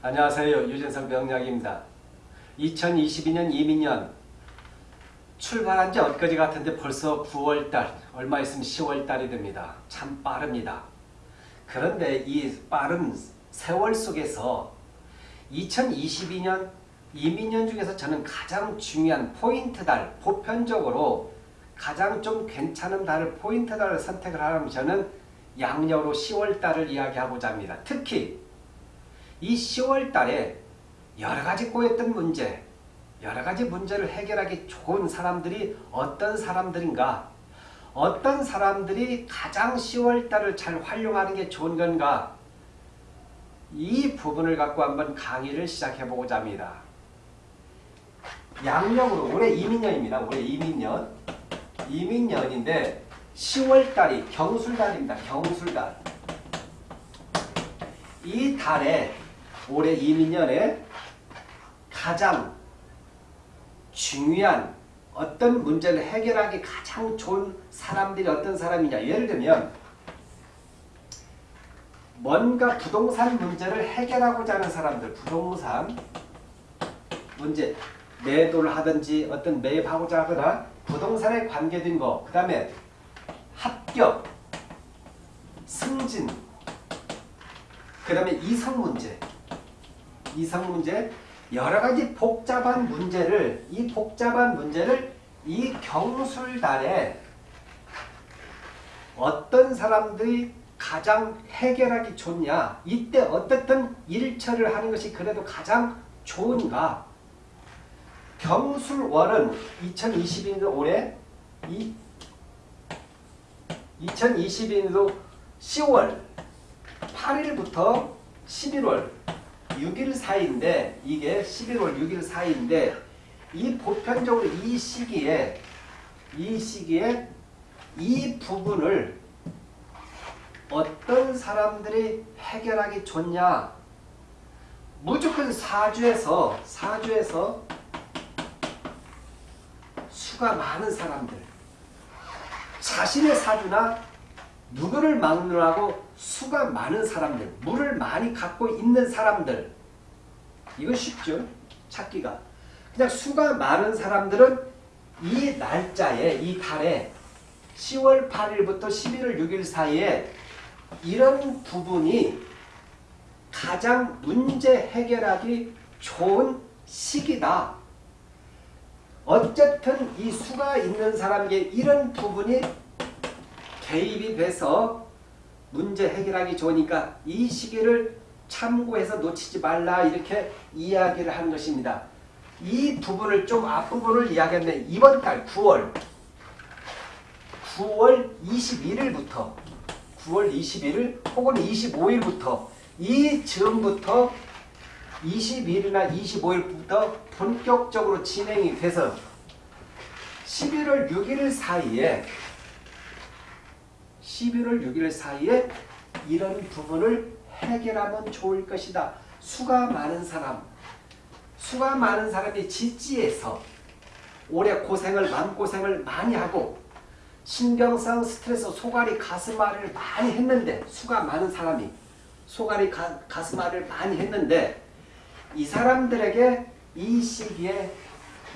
안녕하세요. 유진석 명약입니다 2022년 이민년 출발한 지 엊그제 같은데 벌써 9월달, 얼마 있으면 10월달이 됩니다. 참 빠릅니다. 그런데 이 빠른 세월 속에서 2022년 이민년 중에서 저는 가장 중요한 포인트 달, 보편적으로 가장 좀 괜찮은 달을 포인트 달을 선택을 하면 저는 양력으로 10월달을 이야기하고자 합니다. 특히 이 10월 달에 여러 가지 꼬였던 문제, 여러 가지 문제를 해결하기 좋은 사람들이 어떤 사람들인가, 어떤 사람들이 가장 10월 달을 잘 활용하는 게 좋은 건가, 이 부분을 갖고 한번 강의를 시작해 보고자 합니다. 양력으로 올해 이민년입니다. 올해 이민년. 이민년인데 10월 달이 경술달입니다. 경술달. 이 달에 올해 이민년에 가장 중요한 어떤 문제를 해결하기 가장 좋은 사람들이 어떤 사람이냐. 예를 들면 뭔가 부동산 문제를 해결하고자 하는 사람들, 부동산 문제, 매도를 하든지 어떤 매입하고자 하거나 부동산에 관계된 거, 그 다음에 합격, 승진, 그 다음에 이성 문제, 이성 문제, 여러 가지 복잡한 문제를, 이 복잡한 문제를 이 경술달에 어떤 사람들이 가장 해결하기 좋냐, 이때 어떻든 일처를 하는 것이 그래도 가장 좋은가, 경술월은 2022년 올해 이 2022년도 10월 8일부터 11월 6일 사이인데 이게 11월 6일 사이인데 이 보편적으로 이 시기에 이 시기에 이 부분을 어떤 사람들이 해결하기 좋냐? 무조건 사주에서 사주에서 수가 많은 사람들. 자신의 사주나 누구를 막느라고 수가 많은 사람들 물을 많이 갖고 있는 사람들. 이거 쉽죠? 찾기가. 그냥 수가 많은 사람들은 이 날짜에 이 달에 10월 8일부터 11월 6일 사이에 이런 부분이 가장 문제 해결하기 좋은 시기다. 어쨌든 이 수가 있는 사람에게 이런 부분이 개입이 돼서 문제 해결하기 좋으니까 이 시기를 참고해서 놓치지 말라 이렇게 이야기를 하는 것입니다. 이 부분을 좀 앞부분을 이야기했는데 이번 달 9월 9월 21일부터 9월 21일 혹은 25일부터 이 즈음부터 21일이나 25일부터 본격적으로 진행이 돼서 11월 6일 사이에 11월 6일 사이에 이런 부분을 해결하면 좋을 것이다. 수가 많은 사람, 수가 많은 사람이 지지에서 오래 고생을 마음고생을 많이 하고 신경성 스트레스 소갈이 가슴앓이를 많이 했는데 수가 많은 사람이 소갈이 가, 가슴앓이를 많이 했는데 이 사람들에게 이 시기에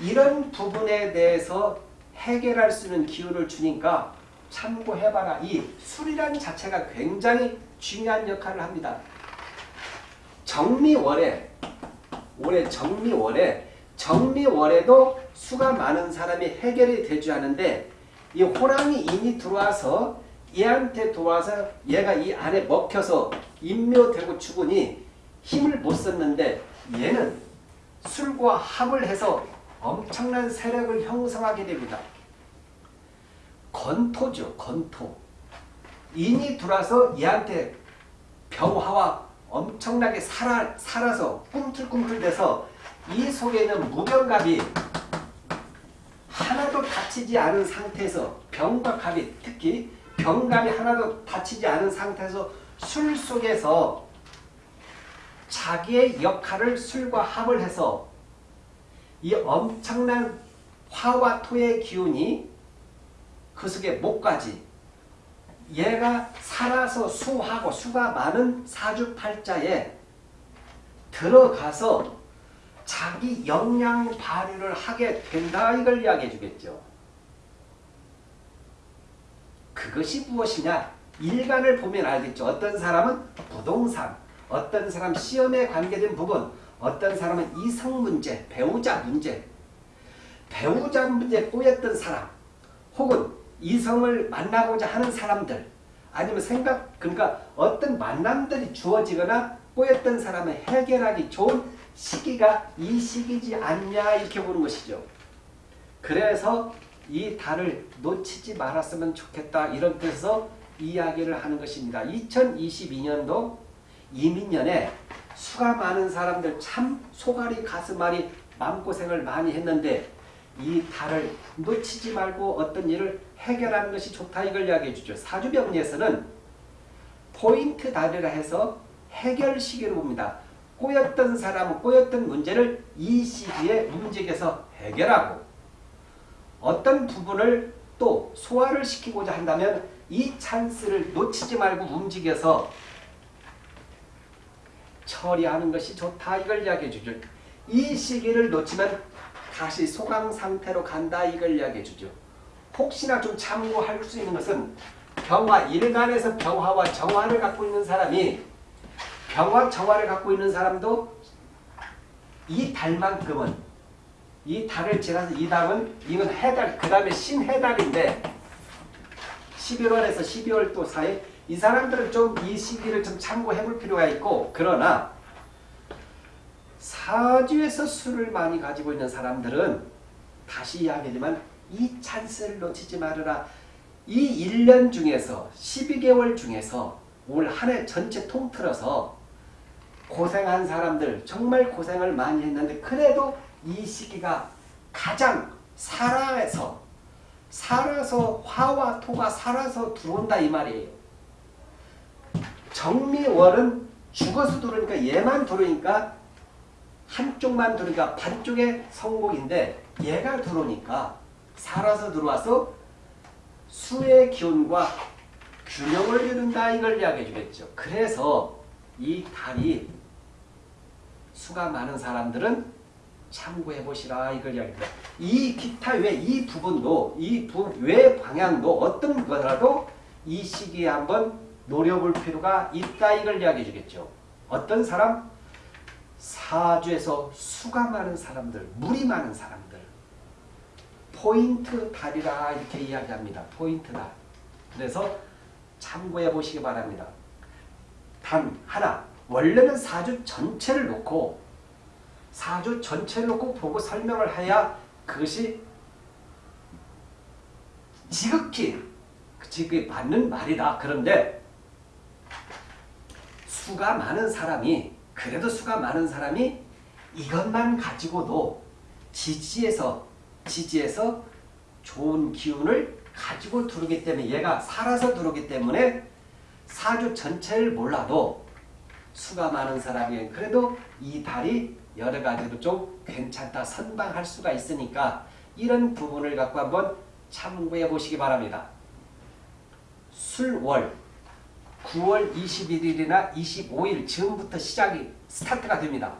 이런 부분에 대해서 해결할 수 있는 기운을 주니까 참고해봐라. 이 술이라는 자체가 굉장히 중요한 역할을 합니다. 정미월에 올해 정미월에 정미월에도 수가 많은 사람이 해결이 되지 않은데 이 호랑이 인이 들어와서 얘한테 들어와서 얘가 이 안에 먹혀서 인묘되고 죽으니 힘을 못 썼는데 얘는 술과 합을 해서 엄청난 세력을 형성하게 됩니다. 건토죠. 건토. 인이 들어와서 얘한테 병화와 엄청나게 살아, 살아서 꿈틀꿈틀대서 이 속에 있는 무병갑이 하나도 다치지 않은 상태에서 병과 갑이 특히 병감이 하나도 다치지 않은 상태에서 술 속에서 자기의 역할을 술과 합을 해서 이 엄청난 화와 토의 기운이 그 속에 목까지 얘가 살아서 수하고 수가 많은 사주팔자에 들어가서 자기 역량 발휘를 하게 된다 이걸 이야기해 주겠죠. 그것이 무엇이냐? 일간을 보면 알겠죠. 어떤 사람은 부동산, 어떤 사람 시험에 관계된 부분, 어떤 사람은 이성 문제, 배우자 문제, 배우자 문제 꼬였던 사람, 혹은 이성을 만나고자 하는 사람들, 아니면 생각, 그러니까 어떤 만남들이 주어지거나 꼬였던 사람을 해결하기 좋은 시기가 이 시기지 않냐 이렇게 보는 것이죠. 그래서 이 달을 놓치지 말았으면 좋겠다 이런 뜻에서 이야기를 하는 것입니다. 2022년도 이민년에 수가 많은 사람들 참 소갈이 가슴앓이 마음고생을 많이 했는데 이 달을 놓치지 말고 어떤 일을 해결하는 것이 좋다 이걸 이야기해 주죠. 사주병리에서는 포인트 달이라 해서 해결 시기를 봅니다. 꼬였던 사람은 꼬였던 문제를 이 시기에 움직여서 해결하고 어떤 부분을 또 소화를 시키고자 한다면 이 찬스를 놓치지 말고 움직여서 처리하는 것이 좋다 이걸 이야기해 주죠. 이 시기를 놓치면 다시 소강 상태로 간다 이걸 이야기해 주죠. 혹시나 좀 참고할 수 있는 것은 병화 일간에서 병화와 정화를 갖고 있는 사람이 병화 정화를 갖고 있는 사람도 이 달만큼은 이 달을 지나서 이 달은 이건 해달 그 다음에 신해달인데 11월에서 12월 또 사이 이 사람들은 좀 이 시기를 좀 참고해 볼 필요가 있고 그러나 사주에서 술을 많이 가지고 있는 사람들은 다시 이야기하지만 이 찬스를 놓치지 말아라. 이 1년 중에서 12개월 중에서 올 한 해 전체 통틀어서 고생한 사람들 정말 고생을 많이 했는데 그래도 이 시기가 가장 살아서 살아서 화와 토가 살아서 들어온다 이 말이에요. 정미월은 죽어서 들어오니까 얘만 들어오니까 한쪽만 들어오니까 반쪽의 성공인데 얘가 들어오니까 살아서 들어와서 수의 기운과 균형을 이룬다 이걸 이야기해 주겠죠. 그래서 이 달이 수가 많은 사람들은 참고해 보시라 이걸 이야기합니다. 이 기타 외 이 부분도 이외 방향도 어떤 거라도 이 시기에 한번 노려볼 필요가 있다 이걸 이야기해 주겠죠. 어떤 사람 사주에서 수가 많은 사람들, 물이 많은 사람들 포인트 달이라 이렇게 이야기합니다. 포인트 달. 그래서 참고해 보시기 바랍니다. 단 하나 원래는 사주 전체를 놓고 사주 전체를 놓고 보고 설명을 해야 그것이 지극히 지극히 맞는 말이다. 그런데 수가 많은 사람이 그래도 수가 많은 사람이 이것만 가지고도 지지에서 지지에서 좋은 기운을 가지고 들어오기 때문에 얘가 살아서 들어오기 때문에 사주 전체를 몰라도 수가 많은 사람이 그래도 이 달이 여러 가지로 좀 괜찮다 선방할 수가 있으니까 이런 부분을 갖고 한번 참고해 보시기 바랍니다. 술월 9월 21일이나 25일 지금부터 시작이 스타트가 됩니다.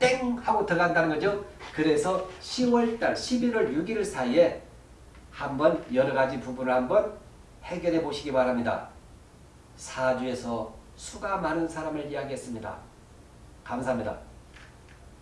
땡 하고 들어간다는 거죠. 그래서 10월달 11월 6일 사이에 한번 여러 가지 부분을 한번 해결해 보시기 바랍니다. 사주에서 수가 많은 사람을 이야기했습니다. 감사합니다.